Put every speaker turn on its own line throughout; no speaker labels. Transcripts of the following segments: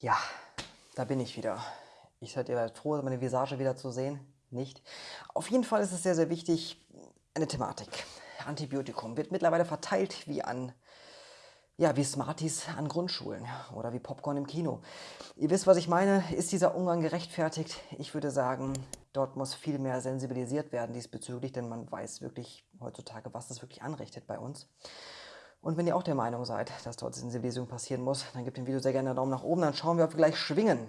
Ja, da bin ich wieder. Ich seid ihr froh, meine Visage wieder zu sehen. Nicht? Auf jeden Fall ist es sehr, sehr wichtig, eine Thematik. Antibiotikum wird mittlerweile verteilt wie an ja, wie Smarties an Grundschulen oder wie Popcorn im Kino. Ihr wisst, was ich meine. Ist dieser Umgang gerechtfertigt? Ich würde sagen, dort muss viel mehr sensibilisiert werden diesbezüglich, denn man weiß wirklich heutzutage, was das wirklich anrichtet bei uns. Und wenn ihr auch der Meinung seid, dass dort Sensibilisierung passieren muss, dann gebt dem Video sehr gerne einen Daumen nach oben, dann schauen wir, ob wir gleich schwingen.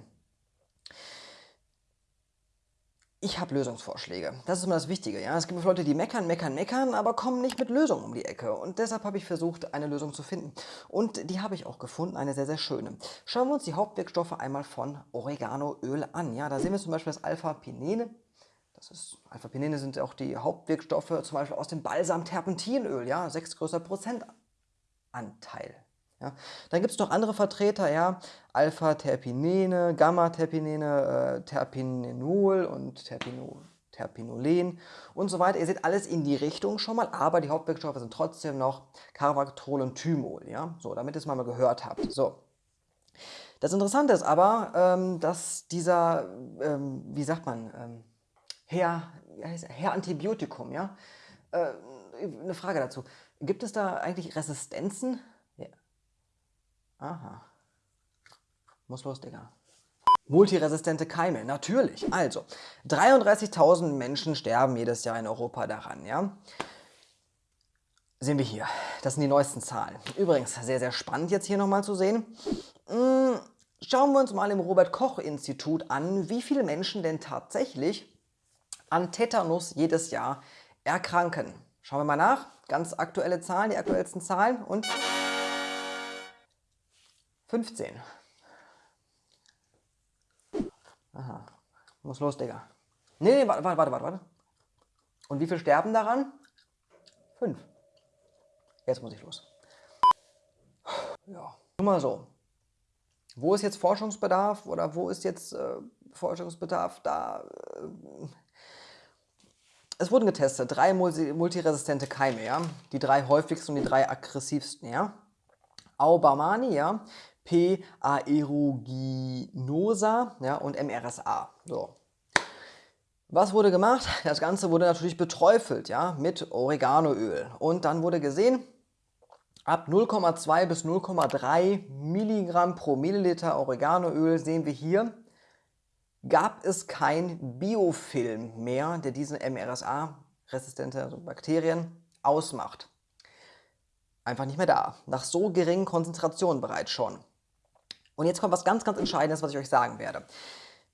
Ich habe Lösungsvorschläge. Das ist immer das Wichtige. Ja? Es gibt Leute, die meckern, meckern, meckern, aber kommen nicht mit Lösungen um die Ecke. Und deshalb habe ich versucht, eine Lösung zu finden. Und die habe ich auch gefunden, eine sehr, sehr schöne. Schauen wir uns die Hauptwirkstoffe einmal von Oreganoöl an. Ja? Da sehen wir zum Beispiel das Alpha-Pinene. Alpha-Pinene sind auch die Hauptwirkstoffe zum Beispiel aus dem Balsam-Terpentinöl. Ja? Sechs größer Prozent Anteil. Ja. Dann gibt es noch andere Vertreter, ja, Alpha-Terpinene, Gamma-Terpinene, äh, Terpinenol und Terpinol, Terpinolen und so weiter. Ihr seht alles in die Richtung schon mal, aber die Hauptwirkstoffe sind trotzdem noch Carvactrol und Thymol. Ja? So, damit ihr es mal gehört habt. So. Das Interessante ist aber, ähm, dass dieser, ähm, wie sagt man, ähm, Herr, Herr Antibiotikum, ja, äh, eine Frage dazu. Gibt es da eigentlich Resistenzen? Ja. Aha. Muss los, Digga. Multiresistente Keime, natürlich. Also, 33.000 Menschen sterben jedes Jahr in Europa daran, ja. Sehen wir hier. Das sind die neuesten Zahlen. Übrigens, sehr, sehr spannend jetzt hier nochmal zu sehen. Hm, schauen wir uns mal im Robert-Koch-Institut an, wie viele Menschen denn tatsächlich an Tetanus jedes Jahr erkranken. Schauen wir mal nach. Ganz aktuelle Zahlen, die aktuellsten Zahlen und 15. Aha. Muss los, Digga. Nee, nee, warte, warte, warte, warte. Und wie viel sterben daran? Fünf. Jetzt muss ich los. Ja. Nur mal so. Wo ist jetzt Forschungsbedarf oder wo ist jetzt äh, Forschungsbedarf da? Äh, es wurden getestet, drei multiresistente Keime, ja? die drei häufigsten und die drei aggressivsten. Ja? Aubamani, ja? P. aeruginosa ja? und MRSA. So. Was wurde gemacht? Das Ganze wurde natürlich beträufelt ja? mit Oreganoöl. Und dann wurde gesehen, ab 0,2 bis 0,3 Milligramm pro Milliliter Oreganoöl sehen wir hier gab es kein Biofilm mehr, der diese MRSA-resistente also Bakterien ausmacht. Einfach nicht mehr da. Nach so geringen Konzentrationen bereits schon. Und jetzt kommt was ganz, ganz Entscheidendes, was ich euch sagen werde.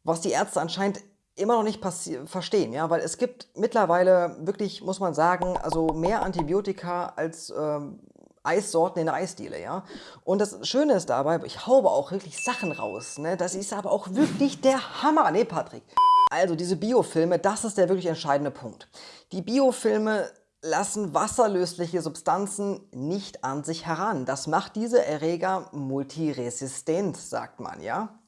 Was die Ärzte anscheinend immer noch nicht verstehen, ja, weil es gibt mittlerweile wirklich, muss man sagen, also mehr Antibiotika als ähm, Eissorten in der Eisdiele, ja. Und das Schöne ist dabei, ich haube auch wirklich Sachen raus, ne. Das ist aber auch wirklich der Hammer, ne Patrick? Also diese Biofilme, das ist der wirklich entscheidende Punkt. Die Biofilme lassen wasserlösliche Substanzen nicht an sich heran. Das macht diese Erreger multiresistent, sagt man, ja.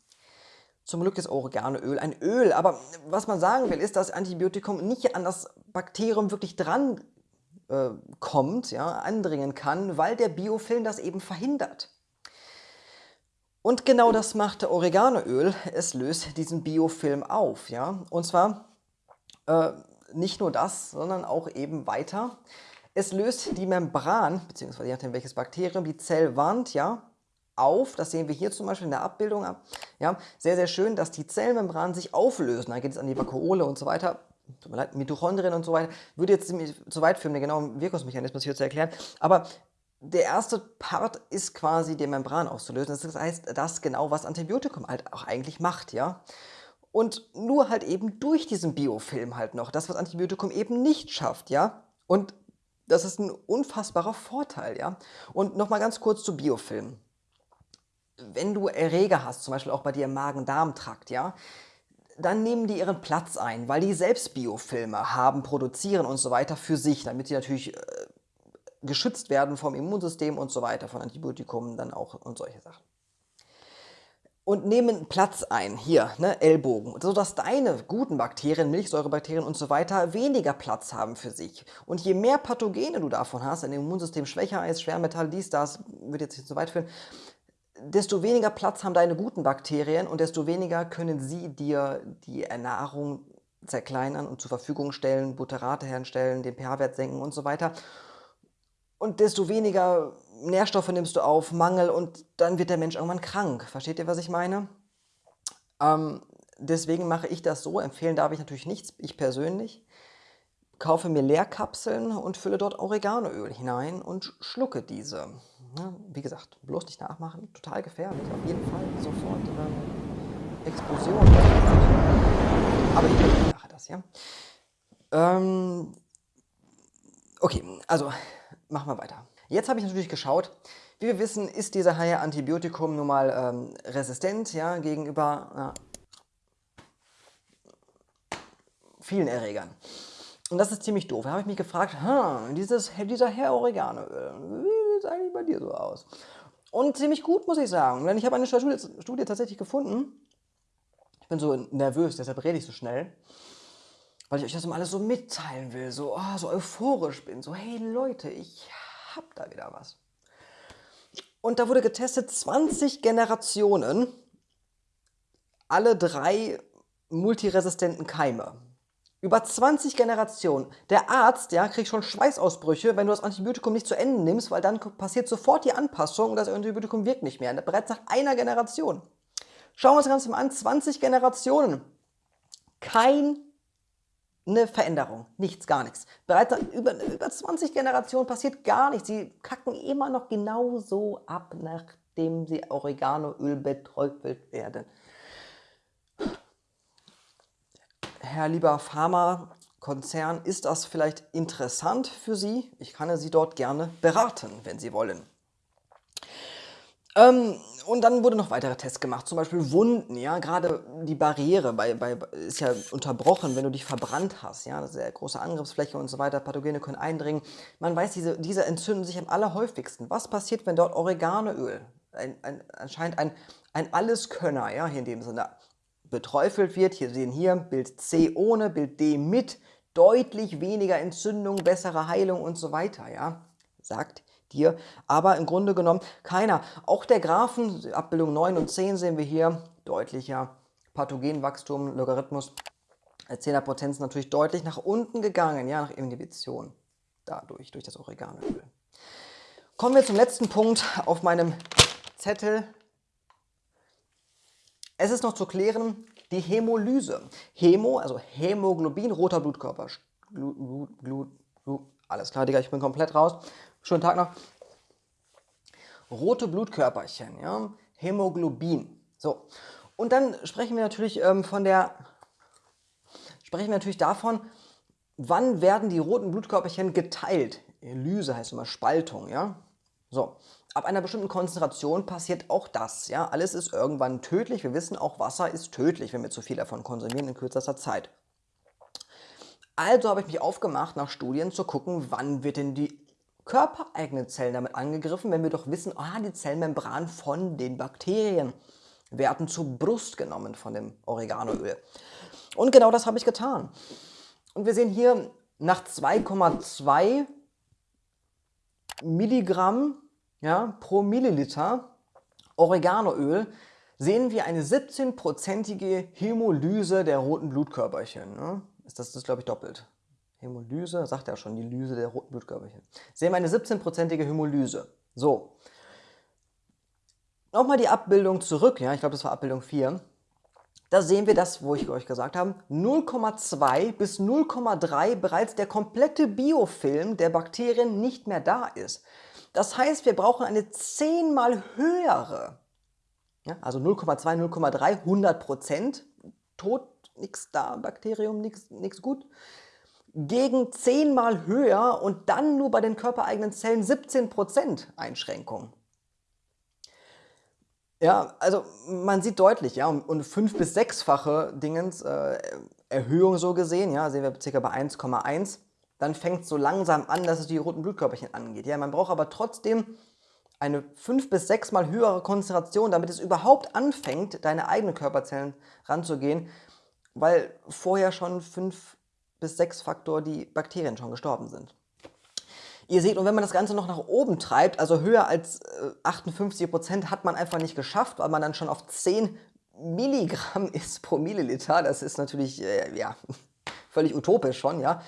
Zum Glück ist Oreganoöl ein Öl, aber was man sagen will, ist, dass Antibiotikum nicht an das Bakterium wirklich dran äh, kommt, ja, andringen kann, weil der Biofilm das eben verhindert. Und genau das macht Oreganoöl, es löst diesen Biofilm auf. Ja? Und zwar äh, nicht nur das, sondern auch eben weiter. Es löst die Membran, beziehungsweise je nachdem welches Bakterium, die Zellwand ja, auf. Das sehen wir hier zum Beispiel in der Abbildung. Ja, sehr, sehr schön, dass die Zellmembranen sich auflösen. Da geht es an die Vakuole und so weiter tut mir leid, Mitochondrien und so weiter, würde jetzt ziemlich zu weit führen, den genauen Wirkungsmechanismus hier zu erklären, aber der erste Part ist quasi die Membran auszulösen. Das heißt, das genau, was Antibiotikum halt auch eigentlich macht, ja. Und nur halt eben durch diesen Biofilm halt noch, das, was Antibiotikum eben nicht schafft, ja. Und das ist ein unfassbarer Vorteil, ja. Und nochmal ganz kurz zu Biofilmen. Wenn du Erreger hast, zum Beispiel auch bei dir im Magen-Darm-Trakt, ja, dann nehmen die ihren Platz ein, weil die selbst Biofilme haben, produzieren und so weiter für sich, damit sie natürlich äh, geschützt werden vom Immunsystem und so weiter, von Antibiotikum dann auch und solche Sachen. Und nehmen Platz ein, hier, ne, Ellbogen, sodass deine guten Bakterien, Milchsäurebakterien und so weiter weniger Platz haben für sich. Und je mehr Pathogene du davon hast, dein Immunsystem schwächer ist, Schwermetall, dies, das, wird jetzt nicht so weit führen, desto weniger Platz haben deine guten Bakterien und desto weniger können sie dir die Ernährung zerkleinern und zur Verfügung stellen, Butterate herstellen, den pH-Wert senken und so weiter. Und desto weniger Nährstoffe nimmst du auf, Mangel und dann wird der Mensch irgendwann krank. Versteht ihr, was ich meine? Ähm, deswegen mache ich das so. Empfehlen darf ich natürlich nichts, ich persönlich. Kaufe mir Leerkapseln und fülle dort Oreganoöl hinein und schlucke diese. Wie gesagt, bloß nicht nachmachen, total gefährlich. Auf jeden Fall sofort ähm, Explosion. Aber ich mache das, ja. Ähm, okay, also machen wir weiter. Jetzt habe ich natürlich geschaut, wie wir wissen, ist dieser Haie Antibiotikum nun mal ähm, resistent ja, gegenüber äh, vielen Erregern. Und das ist ziemlich doof. Da habe ich mich gefragt, dieses, dieser Herr Oreganoöl, wie sieht es eigentlich bei dir so aus? Und ziemlich gut, muss ich sagen. Denn ich habe eine Studie, Studie tatsächlich gefunden, ich bin so nervös, deshalb rede ich so schnell. Weil ich euch das immer alles so mitteilen will, so, oh, so euphorisch bin. So, hey Leute, ich hab da wieder was. Und da wurde getestet 20 Generationen, alle drei multiresistenten Keime. Über 20 Generationen. Der Arzt ja, kriegt schon Schweißausbrüche, wenn du das Antibiotikum nicht zu Ende nimmst, weil dann passiert sofort die Anpassung und das Antibiotikum wirkt nicht mehr. Bereits nach einer Generation. Schauen wir uns das Ganze mal an. 20 Generationen. Keine Veränderung. Nichts, gar nichts. Bereits über, über 20 Generationen passiert gar nichts. Sie kacken immer noch genauso ab, nachdem sie Oreganoöl beträufelt werden. Herr lieber Pharmakonzern, ist das vielleicht interessant für Sie? Ich kann Sie dort gerne beraten, wenn Sie wollen. Ähm, und dann wurde noch weitere Tests gemacht, zum Beispiel Wunden, ja, gerade die Barriere bei, bei, ist ja unterbrochen, wenn du dich verbrannt hast, ja, ja große Angriffsfläche und so weiter, Pathogene können eindringen. Man weiß, diese, diese entzünden sich am allerhäufigsten. Was passiert, wenn dort Oreganoöl, ein, ein, anscheinend ein, ein Alleskönner, ja, hier in dem Sinne, beträufelt wird, hier sehen hier Bild C ohne, Bild D mit, deutlich weniger Entzündung, bessere Heilung und so weiter, ja, sagt dir. Aber im Grunde genommen keiner. Auch der Graphen, Abbildung 9 und 10 sehen wir hier, deutlicher Pathogenwachstum, Logarithmus. 10er Potenz natürlich deutlich nach unten gegangen, ja, nach Inhibition. Dadurch, durch das Oreganoöl. Kommen wir zum letzten Punkt auf meinem Zettel. Es ist noch zu klären, die Hämolyse. Hämo, also Hämoglobin, roter Blutkörper. Blut, Blut, Blut, Blut. Alles klar, Digga, ich bin komplett raus. Schönen Tag noch. Rote Blutkörperchen, ja, Hämoglobin. So, und dann sprechen wir natürlich ähm, von der, sprechen wir natürlich davon, wann werden die roten Blutkörperchen geteilt. Lyse heißt immer Spaltung, ja. So, ab einer bestimmten Konzentration passiert auch das, ja. Alles ist irgendwann tödlich. Wir wissen auch, Wasser ist tödlich, wenn wir zu viel davon konsumieren in kürzester Zeit. Also habe ich mich aufgemacht, nach Studien zu gucken, wann wird denn die körpereigenen Zellen damit angegriffen, wenn wir doch wissen, ah, die Zellmembran von den Bakterien werden zur Brust genommen von dem Oreganoöl. Und genau das habe ich getan. Und wir sehen hier nach 2,2 Milligramm ja, pro Milliliter Oreganoöl sehen wir eine 17-prozentige Hämolyse der roten Blutkörperchen. Ne? Ist das, das glaube ich, doppelt. Hämolyse, sagt ja schon, die Lyse der roten Blutkörperchen. Sehen wir eine 17-prozentige Hämolyse. So. Nochmal die Abbildung zurück, ja, ich glaube, das war Abbildung 4. Da sehen wir das, wo ich euch gesagt habe, 0,2 bis 0,3 bereits der komplette Biofilm der Bakterien nicht mehr da ist. Das heißt, wir brauchen eine zehnmal höhere, also 0,2, 0,3, 100 Prozent, tot, nichts da, Bakterium, nichts gut gegen zehnmal höher und dann nur bei den körpereigenen Zellen 17% Einschränkung. Ja, also man sieht deutlich, ja, und fünf- bis sechsfache Dingens, äh, Erhöhung so gesehen, ja, sehen wir ca. bei 1,1, dann fängt es so langsam an, dass es die roten Blutkörperchen angeht. Ja, man braucht aber trotzdem eine fünf- bis sechsmal höhere Konzentration, damit es überhaupt anfängt, deine eigenen Körperzellen ranzugehen, weil vorher schon fünf bis sechs Faktor die Bakterien schon gestorben sind. Ihr seht, und wenn man das Ganze noch nach oben treibt, also höher als äh, 58%, hat man einfach nicht geschafft, weil man dann schon auf 10 Milligramm ist pro Milliliter. Das ist natürlich, äh, ja, völlig utopisch schon, ja.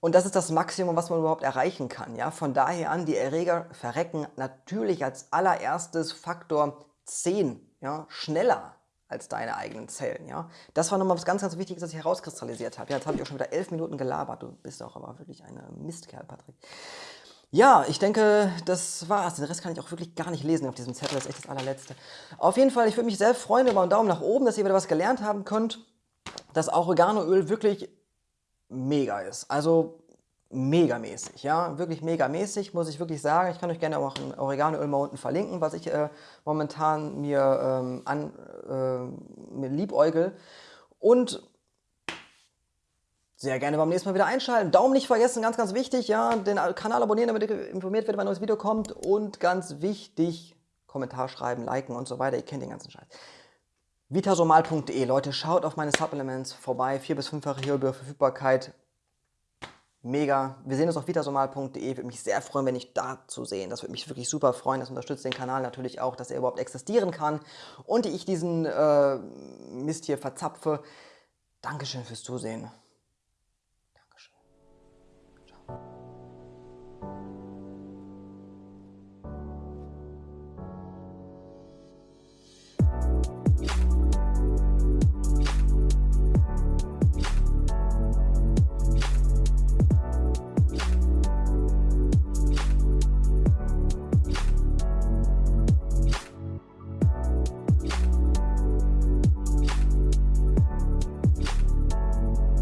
Und das ist das Maximum, was man überhaupt erreichen kann, ja. Von daher an, die Erreger verrecken natürlich als allererstes Faktor 10, ja, schneller als deine eigenen Zellen. Ja? Das war nochmal was ganz, ganz Wichtiges, das ich herauskristallisiert habe. Ja, jetzt habe ich auch schon wieder elf Minuten gelabert. Du bist auch aber wirklich ein Mistkerl, Patrick. Ja, ich denke, das war's. Den Rest kann ich auch wirklich gar nicht lesen auf diesem Zettel. Das ist echt das allerletzte. Auf jeden Fall, ich würde mich sehr freuen über einen Daumen nach oben, dass ihr wieder was gelernt haben könnt. Dass Oreganoöl wirklich mega ist. Also megamäßig, ja, wirklich megamäßig, muss ich wirklich sagen. Ich kann euch gerne auch ein Oreganoöl mal unten verlinken, was ich äh, momentan mir, ähm, an, äh, mir liebäugel. Und sehr gerne beim nächsten Mal wieder einschalten. Daumen nicht vergessen, ganz, ganz wichtig, ja, den Kanal abonnieren, damit ihr informiert werdet, wenn ein neues Video kommt. Und ganz wichtig, Kommentar schreiben, liken und so weiter. Ihr kennt den ganzen Scheiß. Vitasomal.de, Leute, schaut auf meine Supplements vorbei. Vier- bis fünffache Verfügbarkeit mega. Wir sehen uns auf vitasomal.de. Würde mich sehr freuen, wenn ich da zu sehen. Das würde mich wirklich super freuen. Das unterstützt den Kanal natürlich auch, dass er überhaupt existieren kann und ich diesen äh, Mist hier verzapfe. Dankeschön fürs Zusehen. Dankeschön. Ciao.